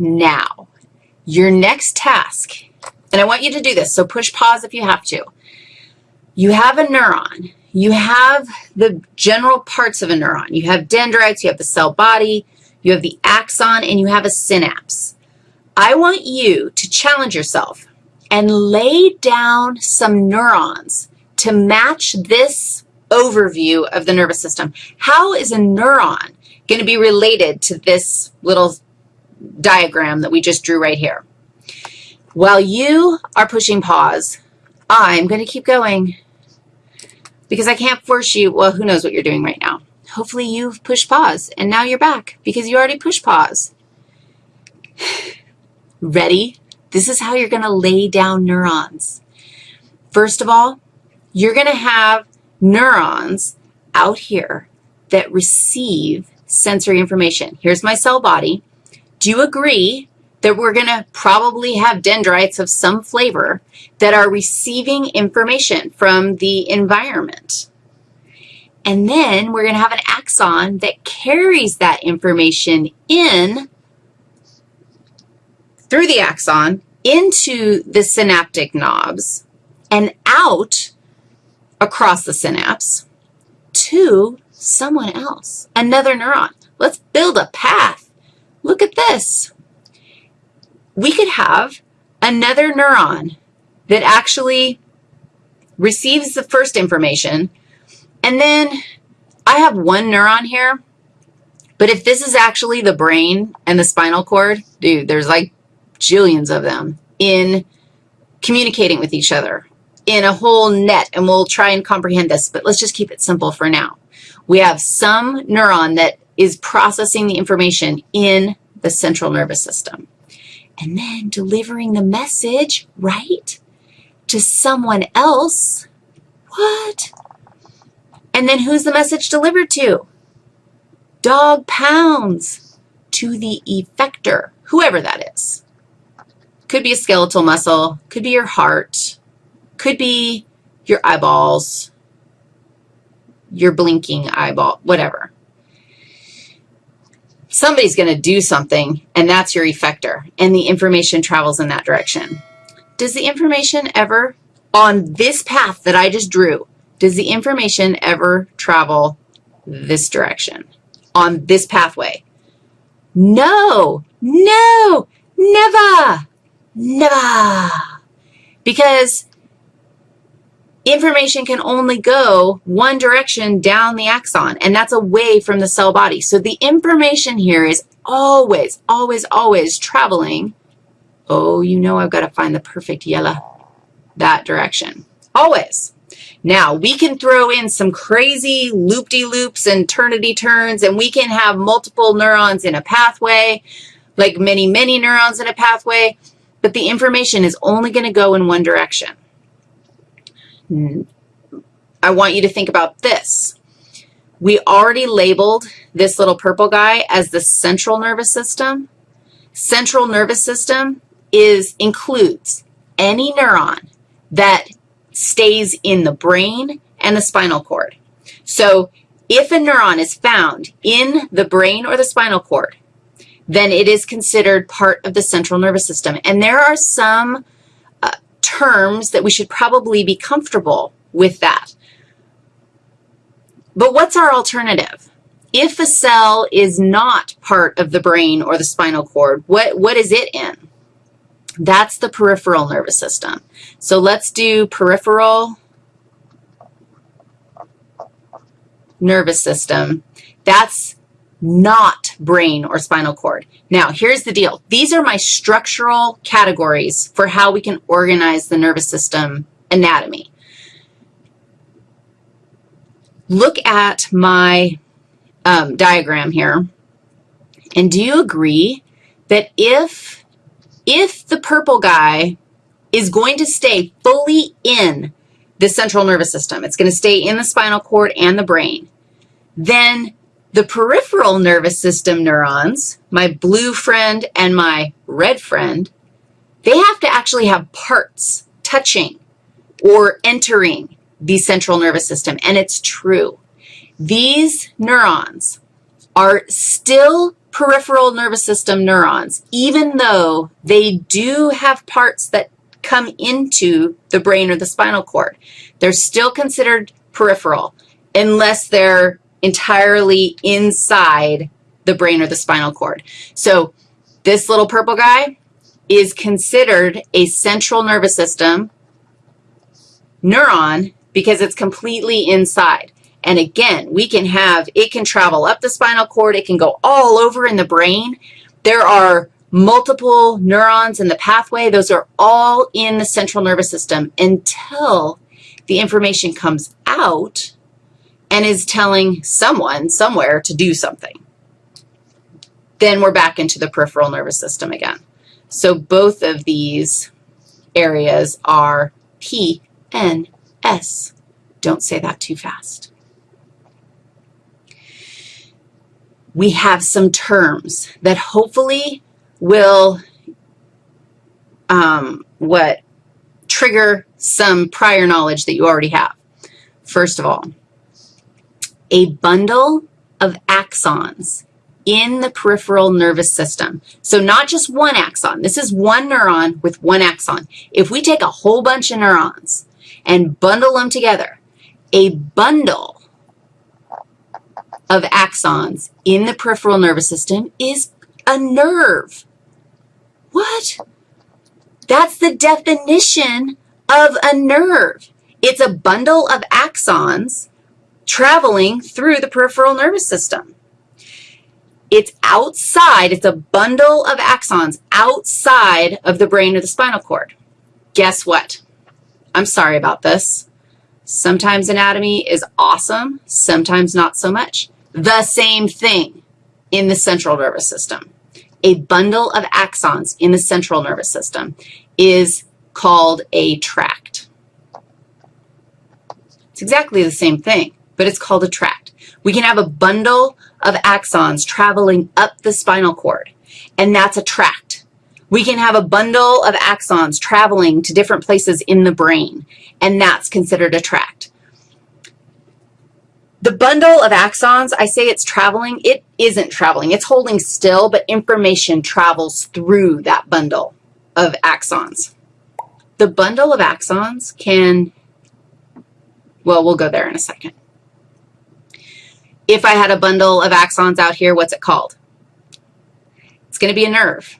Now, your next task, and I want you to do this, so push pause if you have to. You have a neuron. You have the general parts of a neuron. You have dendrites, you have the cell body, you have the axon, and you have a synapse. I want you to challenge yourself and lay down some neurons to match this overview of the nervous system. How is a neuron going to be related to this little diagram that we just drew right here? While you are pushing pause, I'm going to keep going because I can't force you. Well, who knows what you're doing right now. Hopefully you've pushed pause, and now you're back because you already pushed pause. Ready? This is how you're going to lay down neurons. First of all, you're going to have neurons out here that receive sensory information. Here's my cell body. Do you agree that we're going to probably have dendrites of some flavor that are receiving information from the environment? And then we're going to have an axon that carries that information in through the axon into the synaptic knobs and out across the synapse to someone else, another neuron. Let's build a path. Look at this. We could have another neuron that actually receives the first information, and then I have one neuron here, but if this is actually the brain and the spinal cord, dude, there's like jillions of them in communicating with each other in a whole net, and we'll try and comprehend this, but let's just keep it simple for now. We have some neuron that is processing the information in the central nervous system and then delivering the message, right, to someone else. What? And then who's the message delivered to? Dog pounds to the effector, whoever that is. Could be a skeletal muscle, could be your heart, could be your eyeballs, your blinking eyeball, whatever. Somebody's going to do something, and that's your effector, and the information travels in that direction. Does the information ever, on this path that I just drew, does the information ever travel this direction on this pathway? No, no, never. Never. Because information can only go one direction down the axon, and that's away from the cell body. So the information here is always, always, always traveling. Oh, you know I've got to find the perfect yellow, that direction. Always. Now, we can throw in some crazy loop-de-loops and ternity turns, and we can have multiple neurons in a pathway, like many, many neurons in a pathway but the information is only going to go in one direction. I want you to think about this. We already labeled this little purple guy as the central nervous system. Central nervous system is includes any neuron that stays in the brain and the spinal cord. So if a neuron is found in the brain or the spinal cord, then it is considered part of the central nervous system. And there are some terms that we should probably be comfortable with that. But what's our alternative? If a cell is not part of the brain or the spinal cord, what, what is it in? That's the peripheral nervous system. So let's do peripheral nervous system. That's not brain or spinal cord. Now, here's the deal. These are my structural categories for how we can organize the nervous system anatomy. Look at my um, diagram here, and do you agree that if, if the purple guy is going to stay fully in the central nervous system, it's going to stay in the spinal cord and the brain, then the peripheral nervous system neurons, my blue friend and my red friend, they have to actually have parts touching or entering the central nervous system, and it's true. These neurons are still peripheral nervous system neurons, even though they do have parts that come into the brain or the spinal cord. They're still considered peripheral unless they're entirely inside the brain or the spinal cord. So this little purple guy is considered a central nervous system neuron because it's completely inside. And again, we can have, it can travel up the spinal cord. It can go all over in the brain. There are multiple neurons in the pathway. Those are all in the central nervous system until the information comes out and is telling someone somewhere to do something. Then we're back into the peripheral nervous system again. So both of these areas are PNS. Don't say that too fast. We have some terms that hopefully will um, what trigger some prior knowledge that you already have. First of all, a bundle of axons in the peripheral nervous system. So not just one axon. This is one neuron with one axon. If we take a whole bunch of neurons and bundle them together, a bundle of axons in the peripheral nervous system is a nerve. What? That's the definition of a nerve. It's a bundle of axons traveling through the peripheral nervous system. It's outside, it's a bundle of axons outside of the brain or the spinal cord. Guess what? I'm sorry about this. Sometimes anatomy is awesome, sometimes not so much. The same thing in the central nervous system a bundle of axons in the central nervous system is called a tract. It's exactly the same thing, but it's called a tract. We can have a bundle of axons traveling up the spinal cord, and that's a tract. We can have a bundle of axons traveling to different places in the brain, and that's considered a tract. The bundle of axons, I say it's traveling. It isn't traveling. It's holding still, but information travels through that bundle of axons. The bundle of axons can, well, we'll go there in a second. If I had a bundle of axons out here, what's it called? It's going to be a nerve.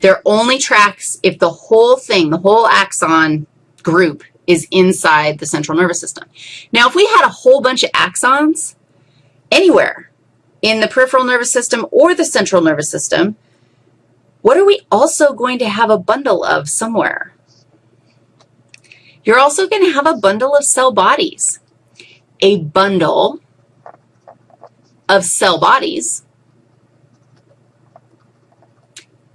They're only tracts if the whole thing, the whole axon group is inside the central nervous system. Now, if we had a whole bunch of axons anywhere in the peripheral nervous system or the central nervous system, what are we also going to have a bundle of somewhere? You're also going to have a bundle of cell bodies. A bundle of cell bodies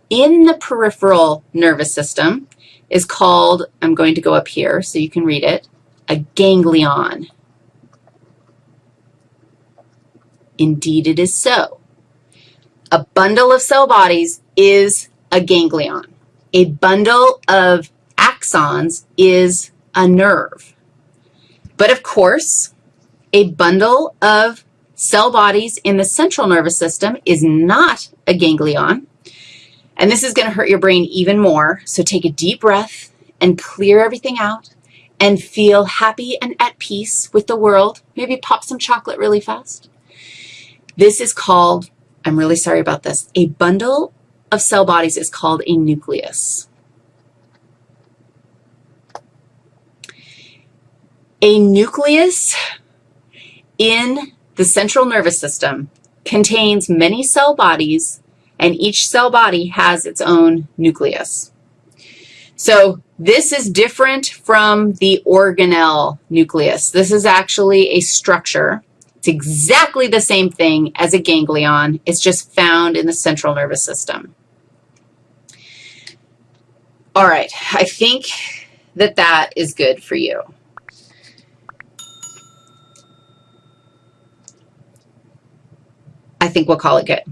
in the peripheral nervous system is called, I'm going to go up here so you can read it, a ganglion. Indeed, it is so. A bundle of cell bodies is a ganglion. A bundle of axons is a nerve. But of course, a bundle of cell bodies in the central nervous system is not a ganglion. And this is going to hurt your brain even more. So take a deep breath and clear everything out and feel happy and at peace with the world. Maybe pop some chocolate really fast. This is called, I'm really sorry about this, a bundle of cell bodies is called a nucleus. A nucleus in the central nervous system contains many cell bodies and each cell body has its own nucleus. So this is different from the organelle nucleus. This is actually a structure. It's exactly the same thing as a ganglion. It's just found in the central nervous system. All right, I think that that is good for you. I think we'll call it good.